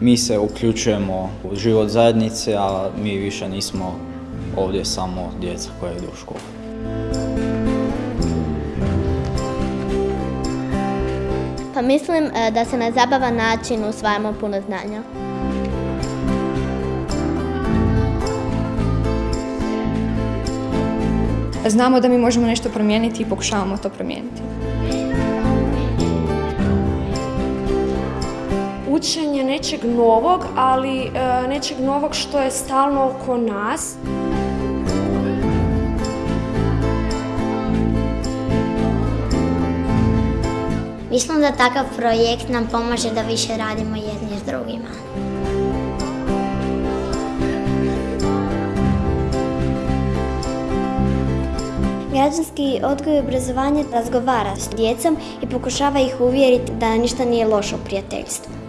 Mi se uključujemo u život zajednice, a mi više nismo ovdje samo djeca koja idu u školu. Pa mislim e, da se na zabavan način usvajamo puno znanja. Znamo da mi možemo nešto promijeniti i pokušavamo to promijeniti. učenje nečeg novog, ali e, nečeg novog što je stalno oko nas. Mislim da takav projekt nam pomaže da više radimo jedni s drugima. Građanski odgoj i obrazovanje razgovara s djecom i pokušava ih uvjeriti da ništa nije loše u prijateljstvu.